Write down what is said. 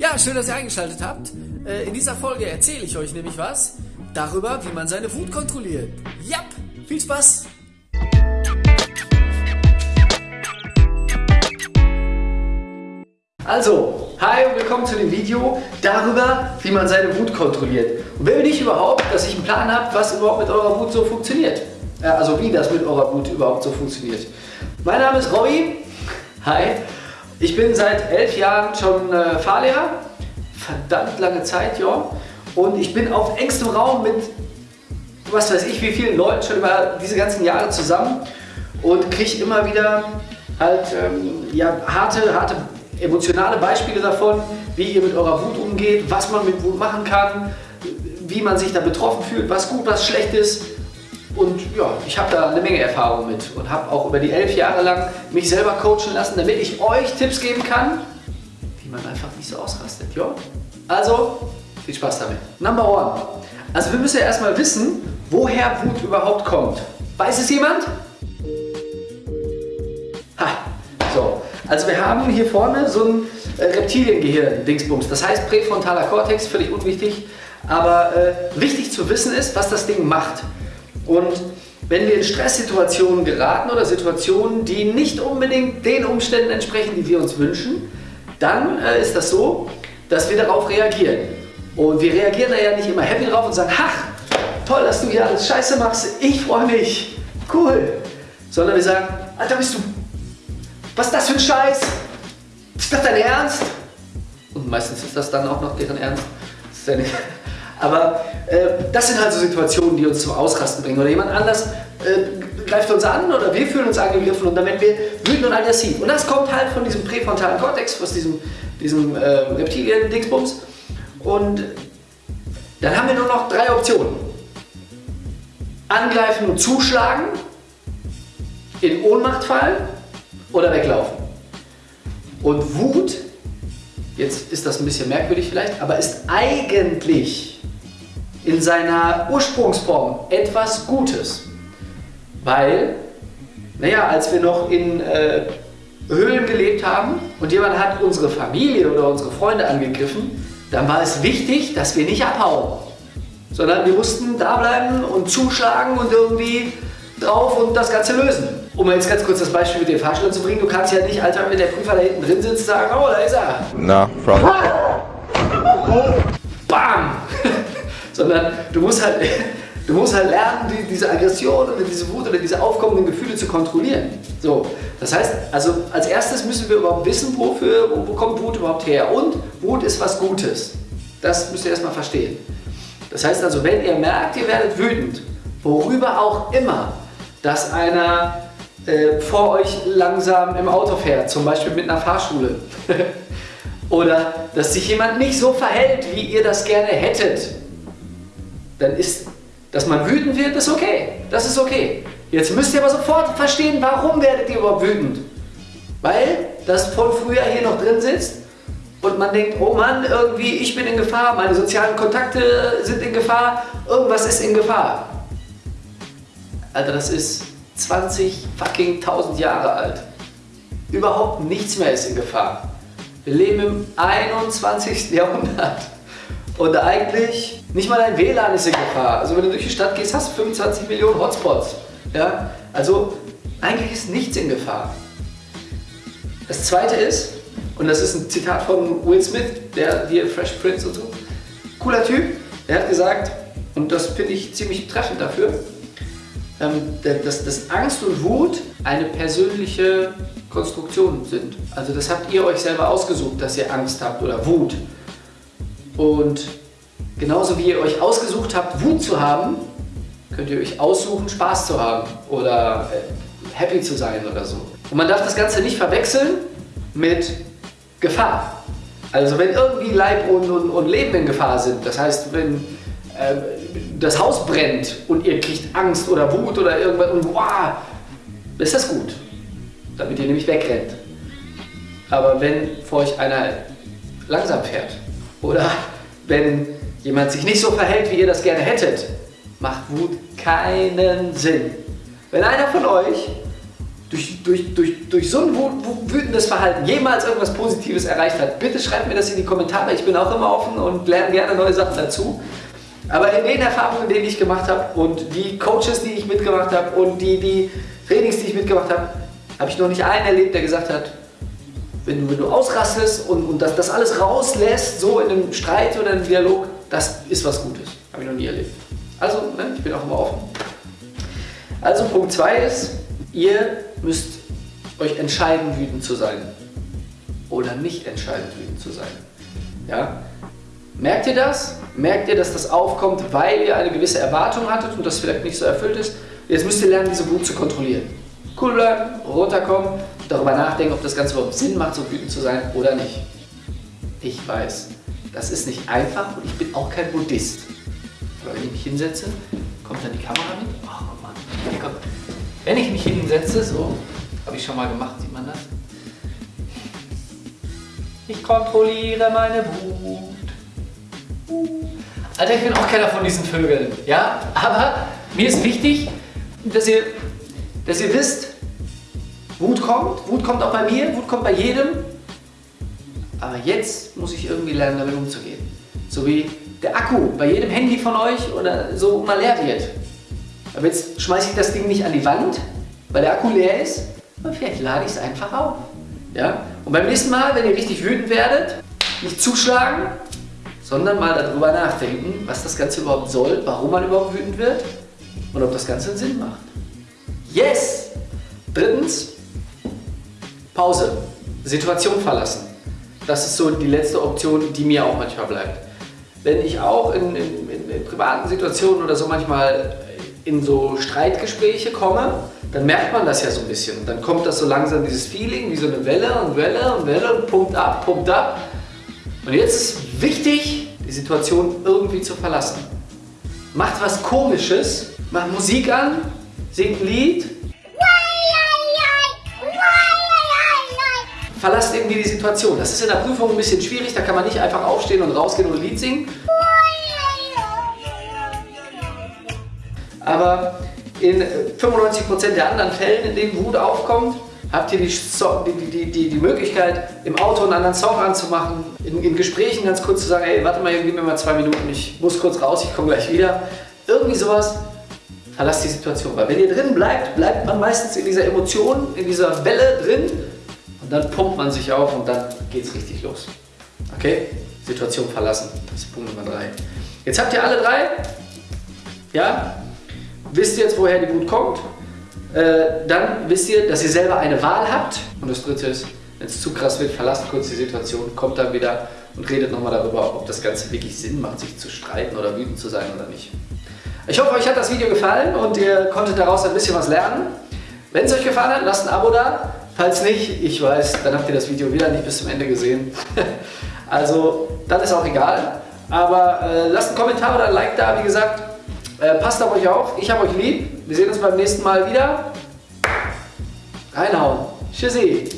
Ja, schön, dass ihr eingeschaltet habt. Äh, in dieser Folge erzähle ich euch nämlich was darüber, wie man seine Wut kontrolliert. Jap, viel Spaß! Also, hi und willkommen zu dem Video darüber, wie man seine Wut kontrolliert. Und wer bin ich überhaupt, dass ich einen Plan habe, was überhaupt mit eurer Wut so funktioniert? Also wie das mit eurer Wut überhaupt so funktioniert. Mein Name ist Robby. Hi. Ich bin seit elf Jahren schon äh, Fahrlehrer. Verdammt lange Zeit, ja. Und ich bin auf engstem Raum mit, was weiß ich, wie vielen Leuten schon über diese ganzen Jahre zusammen und kriege immer wieder halt ähm, ja, harte, harte emotionale Beispiele davon, wie ihr mit eurer Wut umgeht, was man mit Wut machen kann, wie man sich da betroffen fühlt, was gut, was schlecht ist. Und ja, ich habe da eine Menge Erfahrung mit und habe auch über die elf Jahre lang mich selber coachen lassen, damit ich euch Tipps geben kann, wie man einfach nicht so ausrastet. Ja? Also, viel Spaß damit. Number one. Also wir müssen ja erstmal wissen, woher Wut überhaupt kommt. Weiß es jemand? Ha, so. Also wir haben hier vorne so ein äh, Reptiliengehirn-Dingsbums. Das heißt präfrontaler Kortex, völlig unwichtig. Aber äh, wichtig zu wissen ist, was das Ding macht. Und wenn wir in Stresssituationen geraten oder Situationen, die nicht unbedingt den Umständen entsprechen, die wir uns wünschen, dann äh, ist das so, dass wir darauf reagieren. Und wir reagieren da ja nicht immer happy drauf und sagen, ach, toll, dass du hier alles scheiße machst, ich freue mich, cool. Sondern wir sagen, Alter, bist du, was ist das für ein Scheiß? Ist das dein Ernst? Und meistens ist das dann auch noch deren Ernst. Das ist ja nicht, aber äh, das sind halt so Situationen, die uns zum Ausrasten bringen. Oder jemand anders äh, greift uns an oder wir fühlen uns angegriffen und dann werden wir wütend und aggressiv. Und das kommt halt von diesem präfrontalen Kortex, aus diesem, diesem äh, Reptilien-Dingsbums. Und dann haben wir nur noch drei Optionen. Angreifen und zuschlagen, in Ohnmacht fallen oder weglaufen. Und Wut, jetzt ist das ein bisschen merkwürdig vielleicht, aber ist eigentlich in seiner Ursprungsform etwas Gutes. Weil, naja, als wir noch in äh, Höhlen gelebt haben und jemand hat unsere Familie oder unsere Freunde angegriffen, dann war es wichtig, dass wir nicht abhauen, sondern wir mussten da bleiben und zuschlagen und irgendwie drauf und das Ganze lösen. Um jetzt ganz kurz das Beispiel mit dem Fahrstuhl zu bringen, du kannst ja nicht, Alter, wenn der Prüfer da hinten drin sitzt, sagen, oh, da ist er. Na, Frau. Sondern du musst halt, du musst halt lernen, die, diese Aggression oder diese Wut oder diese aufkommenden Gefühle zu kontrollieren. So, das heißt, also als erstes müssen wir überhaupt wissen, wofür, wo, wo kommt Wut überhaupt her und Wut ist was Gutes. Das müsst ihr erstmal verstehen. Das heißt also, wenn ihr merkt, ihr werdet wütend, worüber auch immer, dass einer äh, vor euch langsam im Auto fährt, zum Beispiel mit einer Fahrschule, oder dass sich jemand nicht so verhält, wie ihr das gerne hättet, dann ist, dass man wütend wird, ist okay. Das ist okay. Jetzt müsst ihr aber sofort verstehen, warum werdet ihr überhaupt wütend. Weil das von früher hier noch drin sitzt und man denkt, oh Mann, irgendwie ich bin in Gefahr, meine sozialen Kontakte sind in Gefahr, irgendwas ist in Gefahr. Alter, das ist 20 fucking 1000 Jahre alt. Überhaupt nichts mehr ist in Gefahr. Wir leben im 21. Jahrhundert. Und eigentlich, nicht mal dein WLAN ist in Gefahr. Also wenn du durch die Stadt gehst, hast du 25 Millionen Hotspots. Ja? Also eigentlich ist nichts in Gefahr. Das zweite ist, und das ist ein Zitat von Will Smith, der hier Fresh Prince und so, cooler Typ, der hat gesagt, und das finde ich ziemlich treffend dafür, ähm, dass, dass Angst und Wut eine persönliche Konstruktion sind. Also das habt ihr euch selber ausgesucht, dass ihr Angst habt oder Wut. Und genauso wie ihr euch ausgesucht habt, Wut zu haben, könnt ihr euch aussuchen, Spaß zu haben oder äh, happy zu sein oder so. Und man darf das Ganze nicht verwechseln mit Gefahr. Also wenn irgendwie Leib und, und, und Leben in Gefahr sind, das heißt, wenn äh, das Haus brennt und ihr kriegt Angst oder Wut oder irgendwas und wow, ist das gut, damit ihr nämlich wegrennt. Aber wenn vor euch einer langsam fährt oder wenn jemand sich nicht so verhält, wie ihr das gerne hättet, macht Wut keinen Sinn. Wenn einer von euch durch, durch, durch, durch so ein wütendes Verhalten jemals irgendwas Positives erreicht hat, bitte schreibt mir das in die Kommentare. Ich bin auch immer offen und lerne gerne neue Sachen dazu. Aber in den Erfahrungen, die ich gemacht habe und die Coaches, die ich mitgemacht habe und die, die Trainings, die ich mitgemacht habe, habe ich noch nicht einen erlebt, der gesagt hat, wenn du, wenn du ausrastest und, und das, das alles rauslässt, so in einem Streit oder einem Dialog, das ist was Gutes. Habe ich noch nie erlebt. Also, ne, ich bin auch immer offen. Also Punkt 2 ist, ihr müsst euch entscheiden, wütend zu sein. Oder nicht entscheiden, wütend zu sein. Ja? Merkt ihr das? Merkt ihr, dass das aufkommt, weil ihr eine gewisse Erwartung hattet und das vielleicht nicht so erfüllt ist? Jetzt müsst ihr lernen, diese Wut zu kontrollieren. Cool bleiben, runterkommen, darüber nachdenken, ob das Ganze überhaupt Sinn macht, so wütend zu sein oder nicht. Ich weiß, das ist nicht einfach und ich bin auch kein Buddhist. Aber wenn ich mich hinsetze, kommt dann die Kamera mit. Oh Mann, hier kommt. Wenn ich mich hinsetze, so, habe ich schon mal gemacht, sieht man das? Ich kontrolliere meine Wut. Alter, ich bin auch keiner von diesen Vögeln, ja? Aber mir ist wichtig, dass ihr, dass ihr wisst, Wut kommt, Wut kommt auch bei mir, Wut kommt bei jedem. Aber jetzt muss ich irgendwie lernen, damit umzugehen. So wie der Akku bei jedem Handy von euch oder so mal leer wird. Aber jetzt schmeiße ich das Ding nicht an die Wand, weil der Akku leer ist, aber vielleicht lade ich es einfach auf. Ja? Und beim nächsten Mal, wenn ihr richtig wütend werdet, nicht zuschlagen, sondern mal darüber nachdenken, was das Ganze überhaupt soll, warum man überhaupt wütend wird und ob das Ganze einen Sinn macht. Yes! Drittens, Pause. Situation verlassen. Das ist so die letzte Option, die mir auch manchmal bleibt. Wenn ich auch in, in, in, in privaten Situationen oder so manchmal in so Streitgespräche komme, dann merkt man das ja so ein bisschen. dann kommt das so langsam, dieses Feeling, wie so eine Welle und Welle und Welle und pumpt ab, pumpt ab. Und jetzt ist wichtig, die Situation irgendwie zu verlassen. Macht was Komisches, macht Musik an, singt ein Lied. Verlasst irgendwie die Situation. Das ist in der Prüfung ein bisschen schwierig, da kann man nicht einfach aufstehen und rausgehen und ein Lied singen. Aber in 95% der anderen Fällen, in denen Wut aufkommt, habt ihr die, die, die, die, Möglichkeit, im Auto einen anderen Song anzumachen, in, in, Gesprächen ganz kurz zu sagen, ey, warte mal, gib mir mal zwei Minuten, ich muss kurz raus, ich komme gleich wieder. Irgendwie sowas, verlasst die Situation. Weil wenn ihr drin bleibt, bleibt man meistens in dieser Emotion, in dieser Welle drin und dann pumpt man sich auf und dann geht es richtig los. Okay? Situation verlassen, das ist Punkt Nummer drei. Jetzt habt ihr alle drei, ja, wisst ihr jetzt, woher die Wut kommt. Äh, dann wisst ihr, dass ihr selber eine Wahl habt. Und das dritte ist, wenn es zu krass wird, verlasst kurz die Situation, kommt dann wieder und redet nochmal darüber, ob das Ganze wirklich Sinn macht, sich zu streiten oder wütend zu sein oder nicht. Ich hoffe, euch hat das Video gefallen und ihr konntet daraus ein bisschen was lernen. Wenn es euch gefallen hat, lasst ein Abo da. Falls nicht, ich weiß, dann habt ihr das Video wieder nicht bis zum Ende gesehen. also, dann ist auch egal. Aber äh, lasst einen Kommentar oder ein Like da, wie gesagt. Äh, passt auf euch auf. Ich habe euch lieb. Wir sehen uns beim nächsten Mal wieder. Reinhauen. Tschüssi.